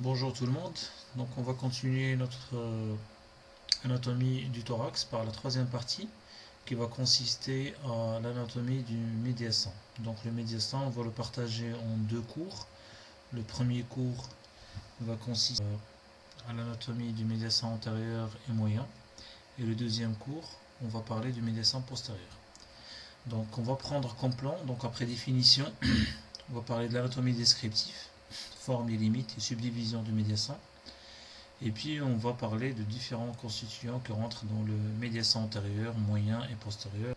Bonjour tout le monde, donc on va continuer notre euh, anatomie du thorax par la troisième partie qui va consister à l'anatomie du médiastin. Donc le médiastin, on va le partager en deux cours. Le premier cours va consister à l'anatomie du médiastin antérieur et moyen. Et le deuxième cours, on va parler du médiastin postérieur. Donc on va prendre comme plan, donc après définition, on va parler de l'anatomie descriptive forme et limites et subdivision du médiassin. Et puis on va parler de différents constituants qui rentrent dans le médiassin antérieur, moyen et postérieur.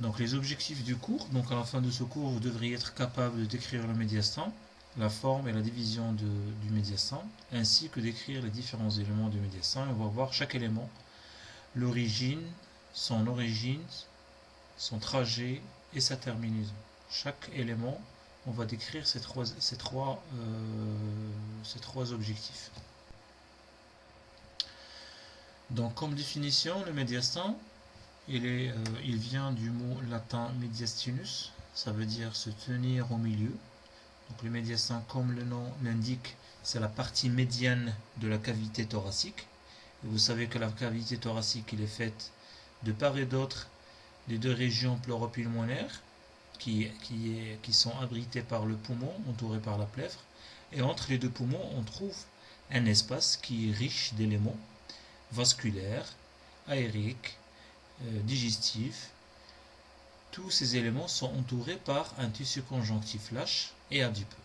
Donc les objectifs du cours, donc à la fin de ce cours, vous devriez être capable de décrire le médiastin, la forme et la division du médiastin, ainsi que d'écrire les différents éléments du médiastin. On va voir chaque élément, l'origine, son origine, son trajet et sa terminaison. Chaque élément on va décrire ces trois, ces trois, euh, ces trois objectifs. Donc comme définition, le médiastin, il, est, euh, il vient du mot latin mediastinus, ça veut dire se tenir au milieu. Donc le médiastin, comme le nom l'indique, c'est la partie médiane de la cavité thoracique. Vous savez que la cavité thoracique, il est faite de part et d'autre des deux régions pleuropulmonaires qui, sont abrités par le poumon, entouré par la plèvre. Et entre les deux poumons, on trouve un espace qui est riche d'éléments vasculaires, aériques, euh, digestifs. Tous ces éléments sont entourés par un tissu conjonctif lâche et adipeux.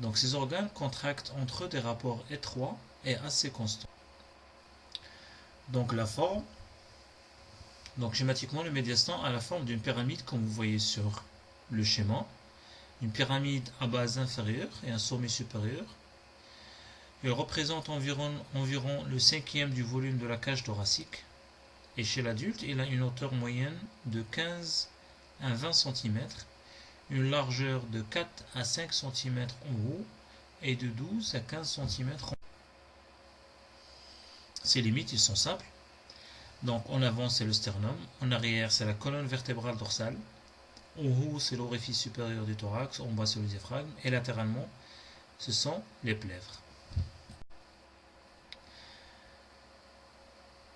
Donc ces organes contractent entre eux des rapports étroits et assez constants. Donc la forme donc schématiquement, le médiastin a la forme d'une pyramide comme vous voyez sur le schéma. Une pyramide à base inférieure et un sommet supérieur. Il représente environ, environ le cinquième du volume de la cage thoracique. Et chez l'adulte, il a une hauteur moyenne de 15 à 20 cm, une largeur de 4 à 5 cm en haut et de 12 à 15 cm en haut. Ces limites, ils sont simples. Donc en avant c'est le sternum, en arrière c'est la colonne vertébrale dorsale, en haut c'est l'orifice supérieur du thorax, en bas c'est le diaphragme, et latéralement ce sont les plèvres.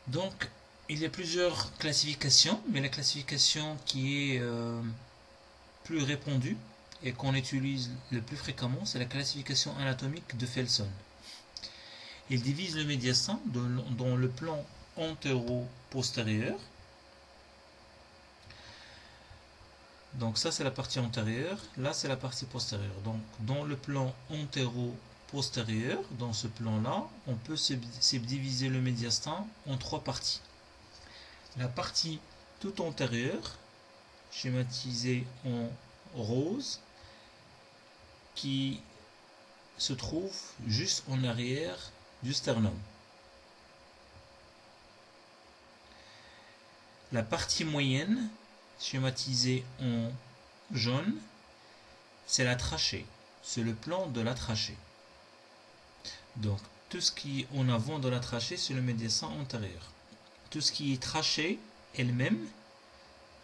Donc il y a plusieurs classifications, mais la classification qui est euh, plus répandue et qu'on utilise le plus fréquemment, c'est la classification anatomique de Felson. Il divise le médiastin dans le plan antéro-postérieur. Donc ça c'est la partie antérieure, là c'est la partie postérieure. Donc dans le plan antéro-postérieur, dans ce plan-là, on peut subdiviser le médiastin en trois parties. La partie tout antérieure, schématisée en rose, qui se trouve juste en arrière du sternum. La partie moyenne, schématisée en jaune, c'est la trachée. C'est le plan de la trachée. Donc, tout ce qui est en avant de la trachée, c'est le médiastin antérieur. Tout ce qui est trachée elle-même,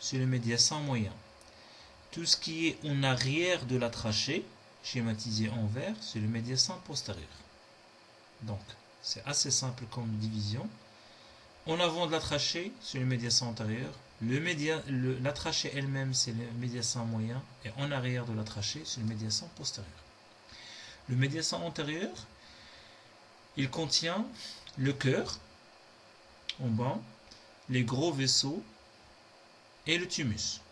c'est le médiastin moyen. Tout ce qui est en arrière de la trachée, schématisé en vert, c'est le médiastin postérieur. Donc, c'est assez simple comme division. En avant de la trachée, c'est le médiastin antérieur. Le la trachée elle-même, c'est le médiastin moyen. Et en arrière de la trachée, c'est le médiastin postérieur. Le médiastin antérieur, il contient le cœur, en bas, les gros vaisseaux et le thymus.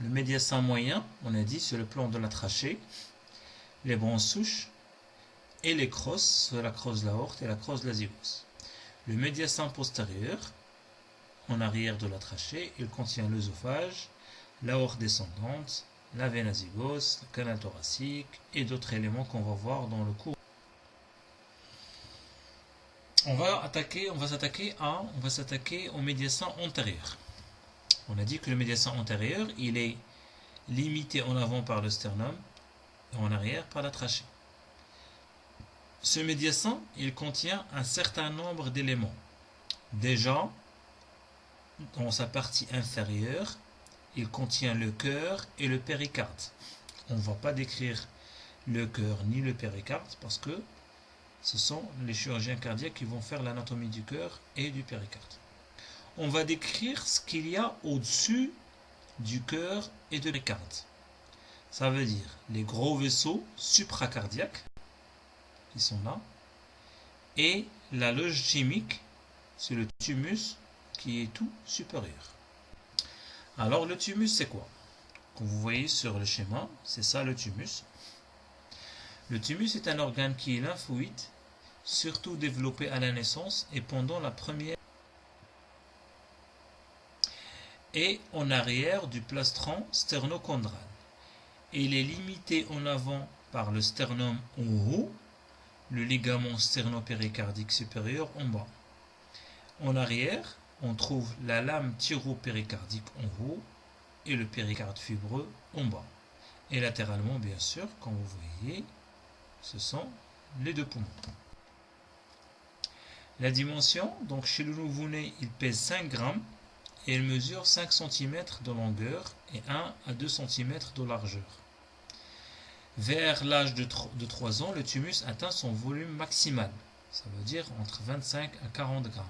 Le médiastin moyen, on a dit, c'est le plan de la trachée, les branches souches et les crosses, la crosse de l'aorte et la crosse de la zygos. Le médiastin postérieur, en arrière de la trachée, il contient l'œsophage, l'aorte descendante, la veine azygos, le canal thoracique et d'autres éléments qu'on va voir dans le cours. On va s'attaquer au médiastin antérieur. On a dit que le médiastin antérieur, il est limité en avant par le sternum et en arrière par la trachée. Ce médiastin, il contient un certain nombre d'éléments. Déjà, dans sa partie inférieure, il contient le cœur et le péricarde. On ne va pas décrire le cœur ni le péricarde parce que ce sont les chirurgiens cardiaques qui vont faire l'anatomie du cœur et du péricarde. On va décrire ce qu'il y a au-dessus du cœur et de l'écarde. Ça veut dire les gros vaisseaux supracardiaques sont là et la loge chimique, c'est le thymus qui est tout supérieur. Alors le thymus c'est quoi? Comme vous voyez sur le schéma, c'est ça le thymus. Le thymus est un organe qui est lymphoïde, surtout développé à la naissance et pendant la première et en arrière du plastron sternocondral. Il est limité en avant par le sternum en haut, le ligament sternopéricardique supérieur en bas. En arrière, on trouve la lame thyropéricardique en haut et le péricarde fibreux en bas. Et latéralement, bien sûr, comme vous voyez, ce sont les deux poumons. La dimension, donc chez le nouveau-né, il pèse 5 grammes et il mesure 5 cm de longueur et 1 à 2 cm de largeur. Vers l'âge de 3 ans, le thymus atteint son volume maximal, ça veut dire entre 25 à 40 grammes.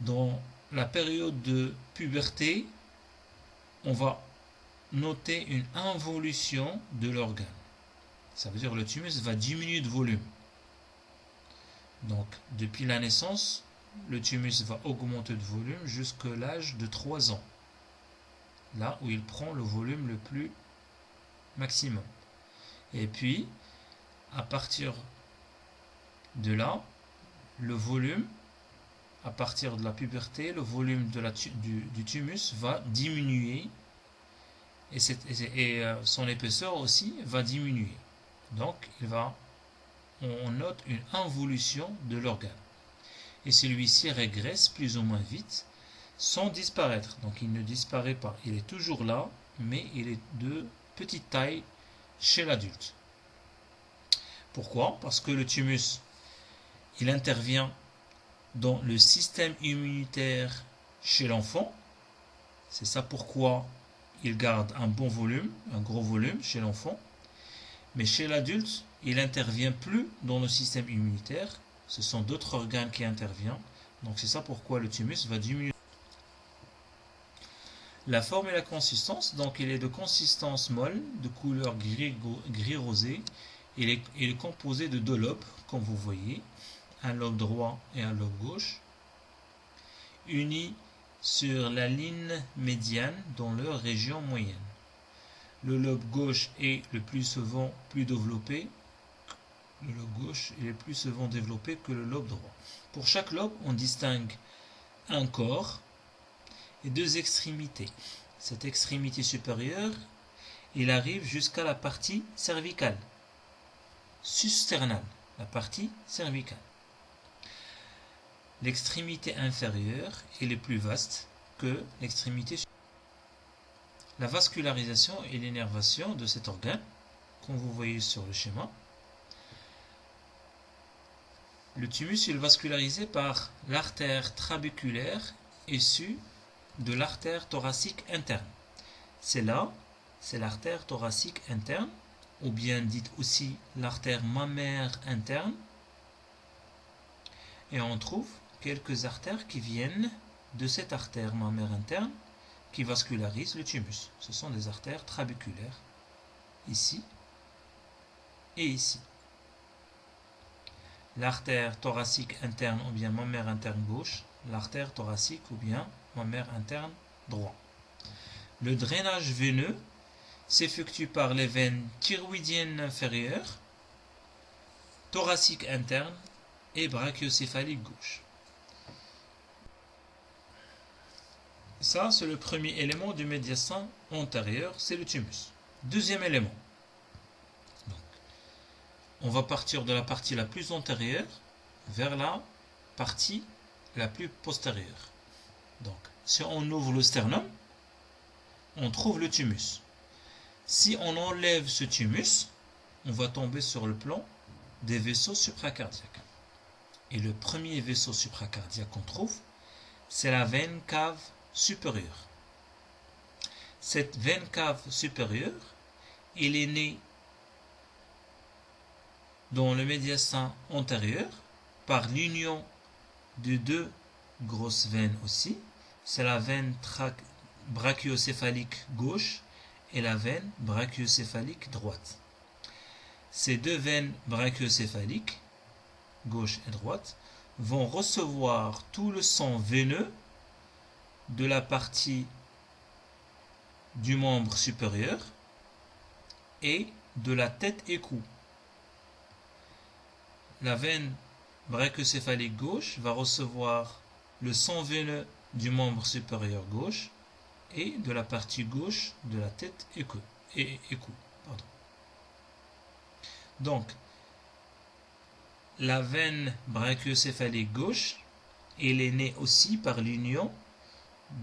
Dans la période de puberté, on va noter une involution de l'organe. Ça veut dire que le thymus va diminuer de volume. Donc, depuis la naissance, le thymus va augmenter de volume jusqu'à l'âge de 3 ans. Là où il prend le volume le plus maximum. Et puis, à partir de là, le volume, à partir de la puberté, le volume de la, du, du, thymus va diminuer et, et, euh, son épaisseur aussi va diminuer. Donc, il va, on note une involution de l'organe et celui-ci régresse plus ou moins vite sans disparaître. Donc il ne disparaît pas. Il est toujours là, mais il est de petite taille chez l'adulte. Pourquoi? Parce que le thymus, il intervient dans le système immunitaire chez l'enfant. C'est ça pourquoi il garde un bon volume, un gros volume chez l'enfant. Mais chez l'adulte, il n'intervient plus dans le système immunitaire ce sont d'autres organes qui interviennent. Donc c'est ça pourquoi le thymus va diminuer. La forme et la consistance, donc il est de consistance molle, de couleur gris, gris rosé. Il est, composé de deux lobes, comme vous voyez, un lobe droit et un lobe gauche, unis sur la ligne médiane dans leur région moyenne. Le lobe gauche est le plus souvent plus développé le lobe gauche est plus souvent développé que le lobe droit. Pour chaque lobe, on distingue un corps et deux extrémités. Cette extrémité supérieure, il arrive jusqu'à la partie cervicale, susternale, la partie cervicale. L'extrémité inférieure est plus vaste que l'extrémité supérieure. La vascularisation et l'énervation de cet organe, comme vous voyez sur le schéma, le thymus est vascularisé par l'artère trabéculaire issue de l'artère thoracique interne. C'est là, c'est l'artère thoracique interne, ou bien dite aussi l'artère mammaire interne. Et on trouve quelques artères qui viennent de cette artère mammaire interne qui vascularise le thymus. Ce sont des artères trabéculaires, ici et ici l'artère thoracique interne ou bien mammaire interne gauche, l'artère thoracique ou bien mammaire interne droit. Le drainage veineux s'effectue par les veines thyroïdiennes inférieures, thoracique interne et brachiocéphalique gauche. Ça, c'est le premier élément du médiastin antérieur, c'est le thymus. Deuxième élément, on va partir de la partie la plus antérieure vers la partie la plus postérieure. Donc, si on ouvre le sternum, on trouve le thymus. Si on enlève ce thymus, on va tomber sur le plan des vaisseaux supracardiaques. Et le premier vaisseau supracardiaque qu'on trouve, c'est la veine cave supérieure. Cette veine cave supérieure, elle est née dans le médiastin antérieur par l'union de deux grosses veines aussi. C'est la veine brachiocéphalique gauche et la veine brachiocéphalique droite. Ces deux veines brachiocéphaliques, gauche et droite, vont recevoir tout le sang veineux de la partie du membre supérieur et de la tête et cou. La veine brachiocéphalique gauche va recevoir le sang veineux du membre supérieur gauche et de la partie gauche de la tête et cou. Donc, la veine brachiocéphalique gauche, elle est née aussi par l'union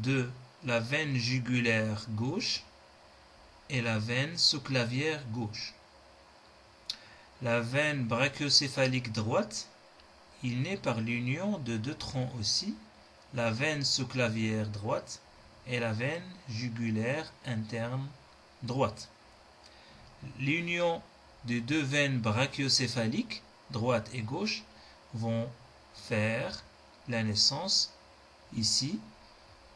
de la veine jugulaire gauche et la veine sous-clavière gauche. La veine brachiocéphalique droite, il naît par l'union de deux troncs aussi, la veine sous-clavière droite et la veine jugulaire interne droite. L'union des deux veines brachiocéphaliques, droite et gauche, vont faire la naissance ici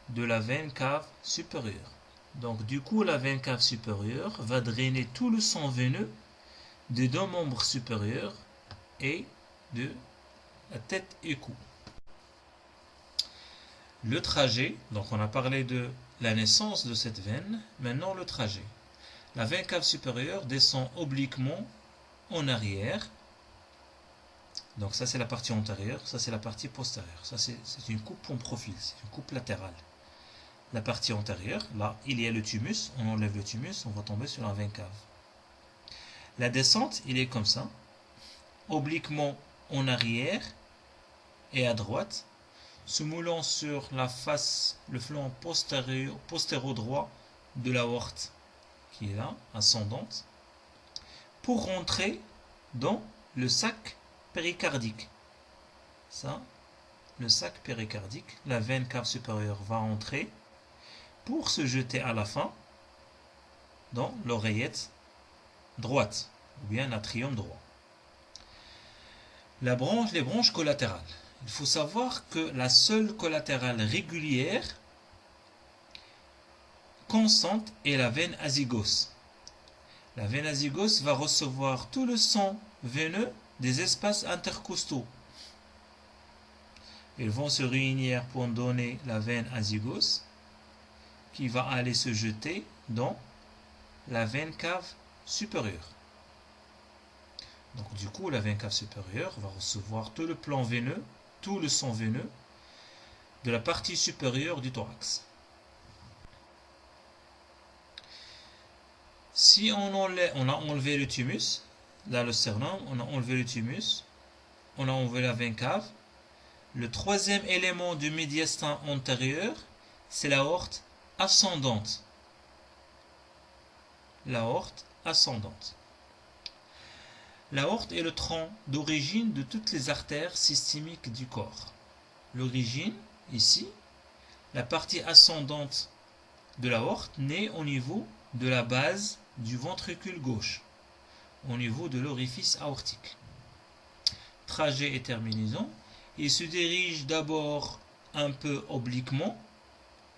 de la veine cave supérieure. Donc du coup, la veine cave supérieure va drainer tout le sang veineux des deux membres supérieurs et de la tête et cou. Le trajet, donc on a parlé de la naissance de cette veine, maintenant le trajet. La veine cave supérieure descend obliquement en arrière. Donc ça c'est la partie antérieure, ça c'est la partie postérieure. Ça c'est une coupe en profil, c'est une coupe latérale la partie antérieure. Là, il y a le thymus. On enlève le thymus, on va tomber sur la veine cave. La descente, il est comme ça. Obliquement en arrière et à droite, se moulant sur la face, le flanc postérieur, postéro-droit de la horte qui est là, ascendante, pour rentrer dans le sac péricardique. Ça, le sac péricardique, la veine cave supérieure va entrer pour se jeter à la fin dans l'oreillette droite, ou bien l'atrium droit. La branche, les branches collatérales. Il faut savoir que la seule collatérale régulière constante est la veine azygos. La veine azygos va recevoir tout le sang veineux des espaces intercostaux. Ils vont se réunir pour donner la veine azygos qui va aller se jeter dans la veine cave supérieure. Donc du coup, la veine cave supérieure va recevoir tout le plan veineux, tout le sang veineux de la partie supérieure du thorax. Si on, enlève, a enlevé le thymus, là le sternum, on a enlevé le thymus, on a enlevé la veine cave, le troisième élément du médiastin antérieur, c'est la horte ascendante. L'aorte ascendante. L'aorte est le tronc d'origine de toutes les artères systémiques du corps. L'origine, ici, la partie ascendante de l'aorte naît au niveau de la base du ventricule gauche, au niveau de l'orifice aortique. Trajet et terminaison, il se dirige d'abord un peu obliquement,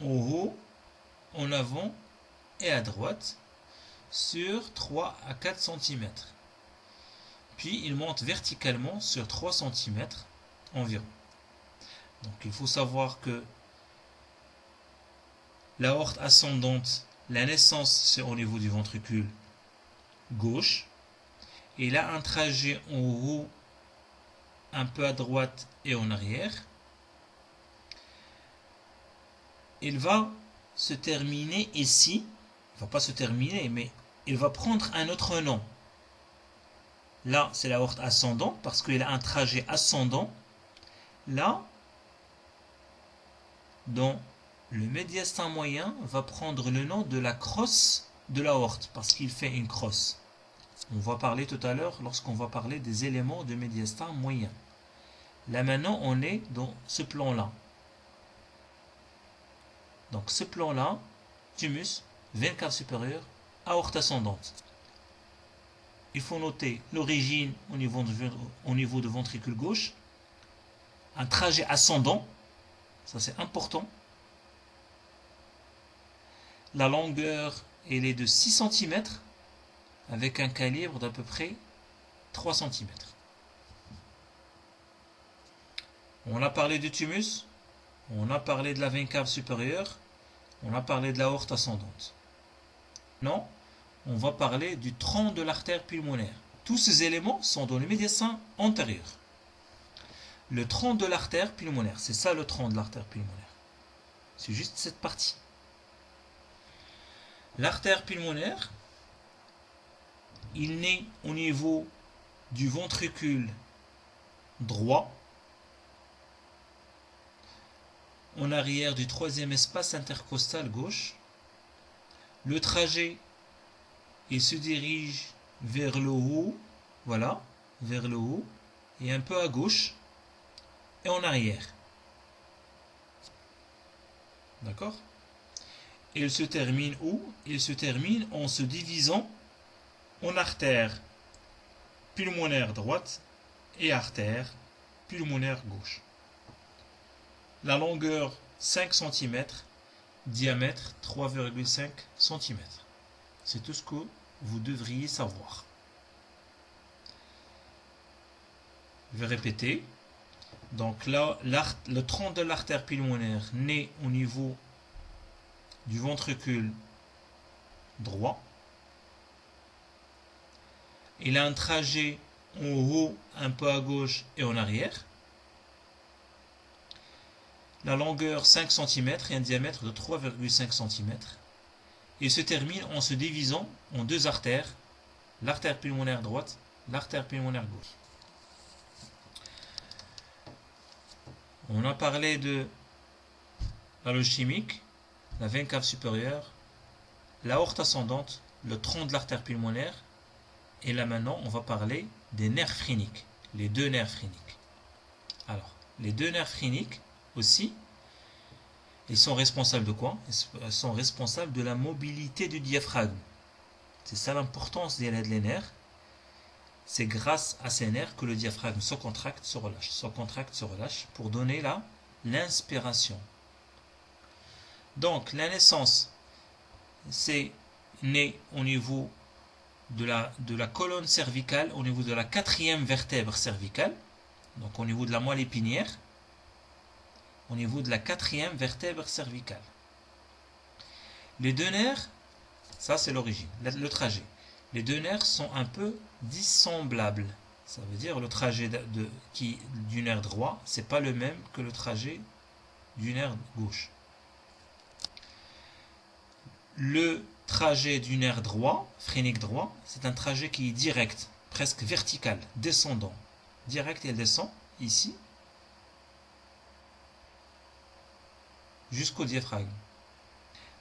en haut, en avant et à droite sur 3 à 4 cm. Puis il monte verticalement sur 3 cm environ. Donc il faut savoir que la horte ascendante, la naissance c'est au niveau du ventricule gauche. Et a un trajet en haut, un peu à droite et en arrière. Il va se terminer ici. Il va pas se terminer, mais il va prendre un autre nom. Là, c'est la horte ascendante parce qu'il a un trajet ascendant. Là, dans le médiastin moyen, va prendre le nom de la crosse de la horte parce qu'il fait une crosse. On va parler tout à l'heure lorsqu'on va parler des éléments de médiastin moyen. Là maintenant, on est dans ce plan-là. Donc ce plan-là, thymus, veine cave supérieure, aorte ascendante. Il faut noter l'origine au niveau, de, ventricule gauche, un trajet ascendant, ça c'est important. La longueur, elle est de 6 cm avec un calibre d'à peu près 3 cm. On a parlé du thymus, on a parlé de la veine cave supérieure, on a parlé de la horte ascendante. Non, on va parler du tronc de l'artère pulmonaire. Tous ces éléments sont dans le médiastin antérieur. Le tronc de l'artère pulmonaire, c'est ça le tronc de l'artère pulmonaire. C'est juste cette partie. L'artère pulmonaire, il naît au niveau du ventricule droit, en arrière du troisième espace intercostal gauche. Le trajet, il se dirige vers le haut, voilà, vers le haut, et un peu à gauche, et en arrière. D'accord? Il se termine où? Il se termine en se divisant en artère pulmonaire droite et artère pulmonaire gauche. La longueur 5 cm, diamètre 3,5 cm. C'est tout ce que vous devriez savoir. Je vais répéter. Donc là, le tronc de l'artère pulmonaire naît au niveau du ventricule droit. Il a un trajet en haut, un peu à gauche et en arrière. La longueur 5 cm et un diamètre de 3,5 cm. Il se termine en se divisant en deux artères, l'artère pulmonaire droite, l'artère pulmonaire gauche. On a parlé de la loge chimique, la veine cave supérieure, la horte ascendante, le tronc de l'artère pulmonaire, et là maintenant on va parler des nerfs phréniques, les deux nerfs phréniques. Alors, les deux nerfs phréniques aussi, ils sont responsables de quoi Ils sont responsables de la mobilité du diaphragme. C'est ça l'importance des nerfs. C'est grâce à ces nerfs que le diaphragme se contracte, se relâche, se contracte, se relâche, pour donner là l'inspiration. Donc la naissance, c'est né au niveau de la, de la colonne cervicale, au niveau de la quatrième vertèbre cervicale, donc au niveau de la moelle épinière, au niveau de la quatrième vertèbre cervicale. Les deux nerfs, ça c'est l'origine, le trajet les deux nerfs sont un peu dissemblables. Ça veut dire le trajet de, du nerf droit, c'est pas le même que le trajet du nerf gauche. Le trajet du nerf droit, phrénique droit, c'est un trajet qui est direct, presque vertical, descendant. Direct, il descend ici jusqu'au diaphragme.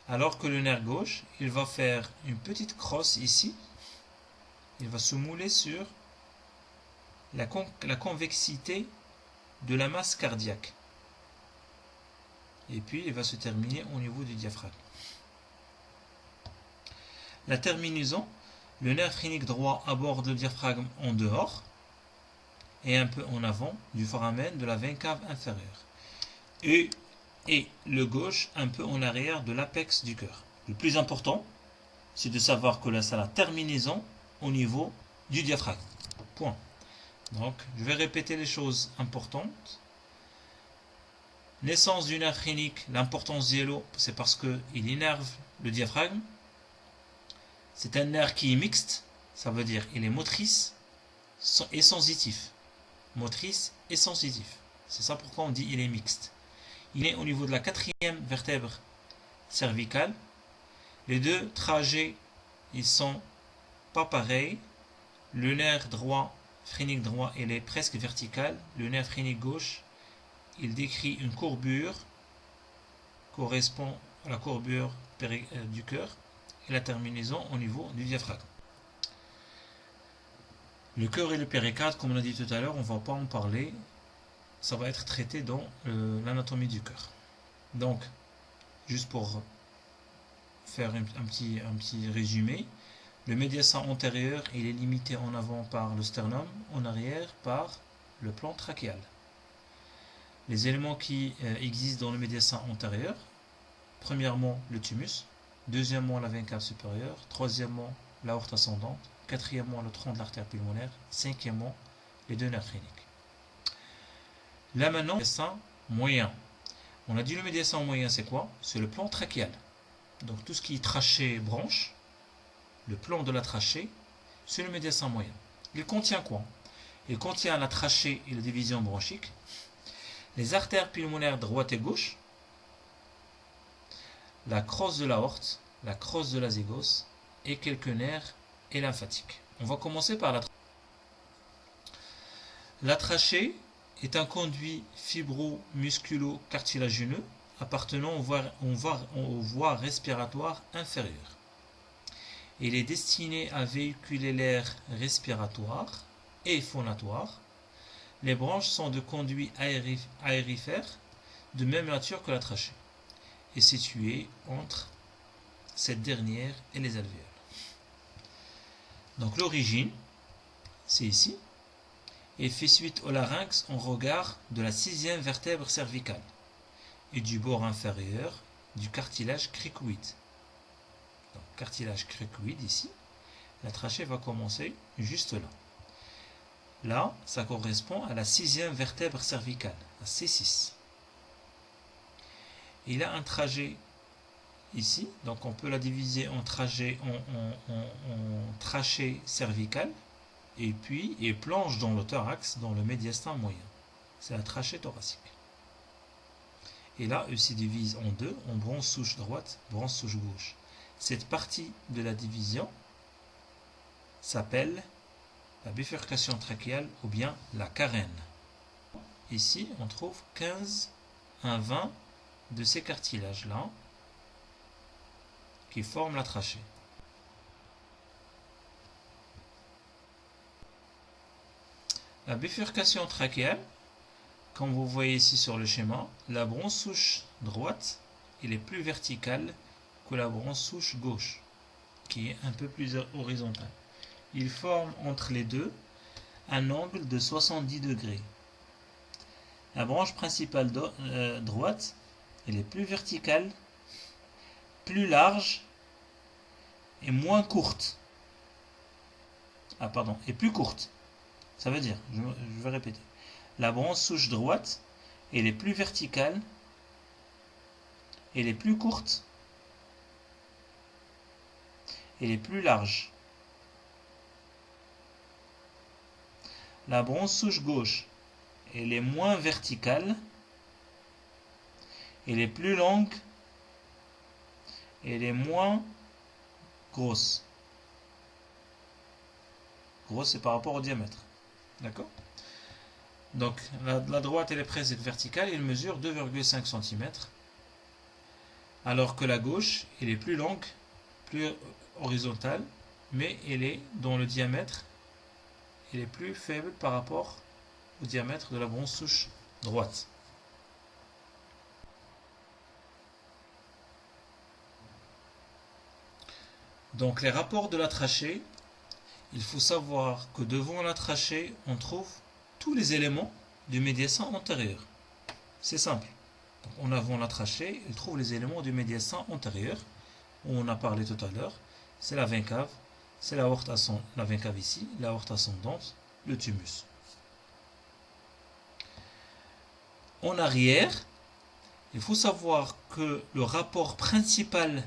Alors que le nerf gauche, il va faire une petite crosse ici il va se mouler sur la, convexité de la masse cardiaque. Et puis il va se terminer au niveau du diaphragme. La terminaison, le nerf phrénique droit aborde le diaphragme en dehors et un peu en avant du foramen de la veine cave inférieure. Et, et le gauche un peu en arrière de l'apex du cœur. Le plus important, c'est de savoir que là, c'est la terminaison au niveau du diaphragme. Point. Donc, je vais répéter les choses importantes. Naissance du nerf phrénique, l'importance d'yellow, c'est parce qu'il énerve le diaphragme. C'est un nerf qui est mixte, ça veut dire il est motrice et sensitif. Motrice et sensitif. C'est ça pourquoi on dit il est mixte. Il est au niveau de la quatrième vertèbre cervicale. Les deux trajets, ils sont pas pareil. Le nerf droit, phrénique droit, il est presque vertical. Le nerf phrénique gauche, il décrit une courbure correspond à la courbure euh, du cœur et la terminaison au niveau du diaphragme. Le cœur et le péricarde, comme on a dit tout à l'heure, on ne va pas en parler. Ça va être traité dans euh, l'anatomie du cœur. Donc, juste pour faire un, petit, résumé, Le médiastin antérieur, il est limité en avant par le sternum, en arrière par le plan trachéal. Les éléments qui euh, existent dans le médiastin antérieur, premièrement le thymus, deuxièmement la veine cave supérieure, troisièmement l'aorte ascendante, quatrièmement le tronc de l'artère pulmonaire, cinquièmement les deux nerfs. Là maintenant, médiastin moyen. On a dit le médiastin moyen, c'est quoi? C'est le plan trachéal. Donc tout ce qui est trachée branche, le plan de la trachée, c'est le médiastin moyen. Il contient quoi? Il contient la trachée et la division bronchique, les artères pulmonaires droite et gauche, la crosse de l'aorte, la crosse de la zygos et quelques nerfs et lymphatiques. On va commencer par la trachée. La trachée est un conduit fibro-musculo-cartilagineux appartenant aux voies, respiratoires inférieures. Il est destiné à véhiculer l'air respiratoire et phonatoire. Les branches sont de conduits aérifères de même nature que la trachée et située entre cette dernière et les alvéoles. Donc l'origine, c'est ici, et fait suite au larynx en regard de la sixième vertèbre cervicale et du bord inférieur du cartilage cricoïde cartilage cricoïde ici, la trachée va commencer juste là. Là, ça correspond à la sixième vertèbre cervicale, la C6. Il a un trajet ici, donc on peut la diviser en trajet en, trachée cervicale et puis et planche dans le thorax, dans le médiastin moyen. C'est la trachée thoracique. Et là, il se divise en deux, en bronze souche droite, bronze souche gauche. Cette partie de la division s'appelle la bifurcation trachéale ou bien la carène. Ici, on trouve 15 à 20 de ces cartilages-là qui forment la trachée. La bifurcation trachéale, comme vous voyez ici sur le schéma, la bronze souche droite est plus verticale que la branche gauche, qui est un peu plus horizontale. Il forme entre les deux un angle de 70 degrés. La branche principale euh, droite, elle est plus verticale, plus large et moins courte. Ah pardon, et plus courte. Ça veut dire, je, vais répéter. La branche souche droite, elle est plus verticale, elle est plus courte elle est plus large. La bronze souche gauche, elle est moins verticale, elle est plus longue, elle est moins grosse. Grosse, c'est par rapport au diamètre. D'accord Donc, la, droite, elle est presque verticale, elle mesure 2,5 cm. Alors que la gauche, elle est plus longue, plus horizontale, mais elle est dans le diamètre, elle est plus faible par rapport au diamètre de la bronze souche droite. Donc les rapports de la trachée, il faut savoir que devant la trachée, on trouve tous les éléments du médiastin antérieur. C'est simple. En avant la trachée, il trouve les éléments du médiastin antérieur, où on a parlé tout à l'heure c'est la veine c'est la ascendante, la veine cave ici, la ascendante, le thymus. En arrière, il faut savoir que le rapport principal,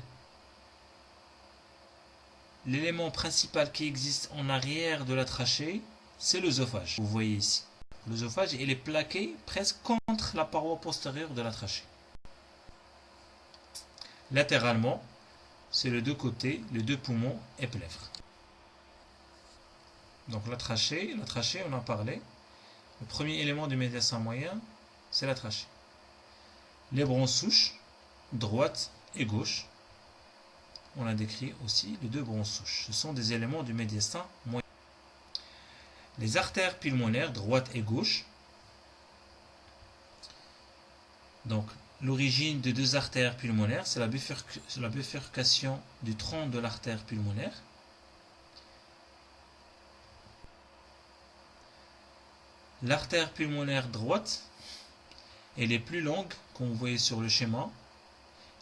l'élément principal qui existe en arrière de la trachée, c'est l'œsophage. Vous voyez ici. L'œsophage, il est plaqué presque contre la paroi postérieure de la trachée. Latéralement, c'est les deux côtés, les deux poumons et plèvres. Donc la trachée, la trachée, on en parlait. Le premier élément du médiastin moyen, c'est la trachée. Les bronzes souches, droite et gauche on a décrit aussi les deux bronzes souches. Ce sont des éléments du médiastin moyen. Les artères pulmonaires, droite et gauche. Donc, l'origine des deux artères pulmonaires, c'est la, bifurcation du tronc de l'artère pulmonaire. L'artère pulmonaire droite, elle est plus longue, comme vous voyez sur le schéma,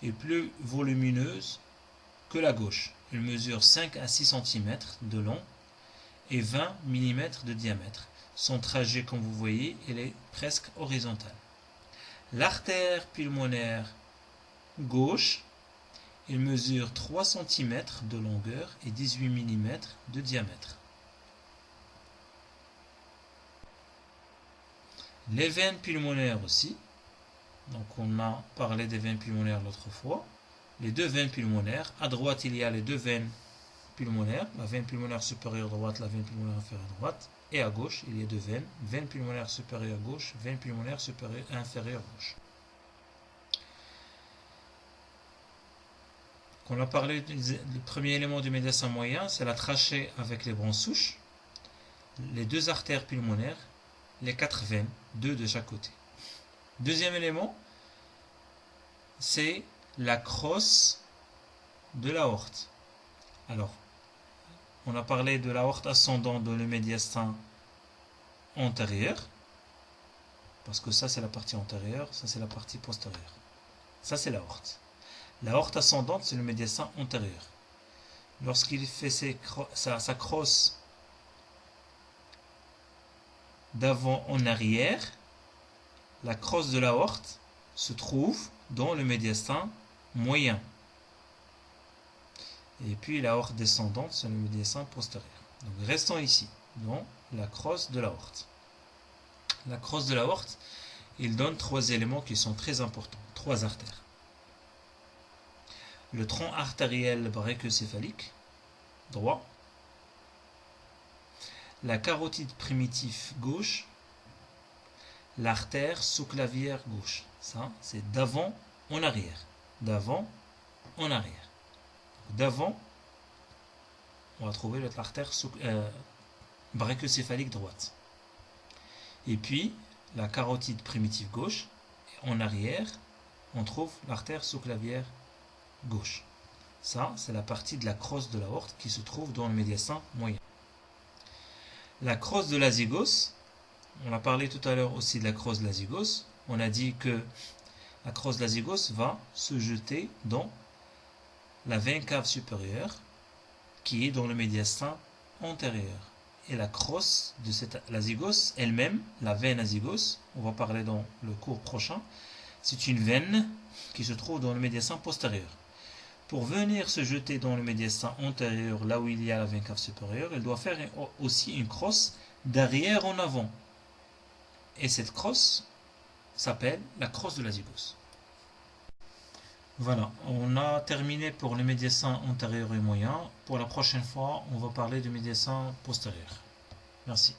et plus volumineuse la gauche. Elle mesure 5 à 6 cm de long et 20 mm de diamètre. Son trajet, comme vous voyez, elle est presque horizontale. L'artère pulmonaire gauche, elle mesure 3 cm de longueur et 18 mm de diamètre. Les veines pulmonaires aussi. Donc on a parlé des veines pulmonaires l'autre fois. Les deux veines pulmonaires. À droite, il y a les deux veines pulmonaires. La veine pulmonaire supérieure droite, la veine pulmonaire inférieure droite. Et à gauche, il y a deux veines. Veine pulmonaire supérieure gauche, veine pulmonaire supérieure inférieure gauche. Quand on a parlé du premier élément du médecin moyen, c'est la trachée avec les bronches souches, les deux artères pulmonaires, les quatre veines, deux de chaque côté. Deuxième élément, c'est la crosse de l'aorte. Alors, on a parlé de l'aorte ascendante dans le médiastin antérieur, parce que ça c'est la partie antérieure, ça c'est la partie postérieure. Ça c'est l'aorte. L'aorte ascendante, c'est le médiastin antérieur. Lorsqu'il fait sa, crosse d'avant en arrière, la crosse de l'aorte se trouve dans le médiastin moyen. Et puis l'aorte descendante, c'est le médiastin postérieur. Donc restons ici, dans la crosse de l'aorte. La crosse de l'aorte, il donne trois éléments qui sont très importants, trois artères le tronc artériel brachiocéphalique droit, la carotide primitive gauche, l'artère sous-clavière gauche. Ça, c'est d'avant en arrière. D'avant en arrière. D'avant, on va trouver l'artère euh, brachiocéphalique droite. Et puis, la carotide primitive gauche. En arrière, on trouve l'artère sous-clavière gauche. Ça, c'est la partie de la crosse de l'aorte qui se trouve dans le médiastin moyen. La crosse de l'azygos, on a parlé tout à l'heure aussi de la crosse de l'azygos. On a dit que la crosse de l'azygos va se jeter dans la veine cave supérieure qui est dans le médiastin antérieur. Et la crosse de cette l'azygos elle-même, la veine azygos, on va parler dans le cours prochain, c'est une veine qui se trouve dans le médiastin postérieur. Pour venir se jeter dans le médiastin antérieur, là où il y a la veine cave supérieure, il doit faire aussi une crosse d'arrière en avant. Et cette crosse s'appelle la crosse de la zygos. Voilà, on a terminé pour le médiastin antérieur et moyen. Pour la prochaine fois, on va parler du médiastin postérieur. Merci.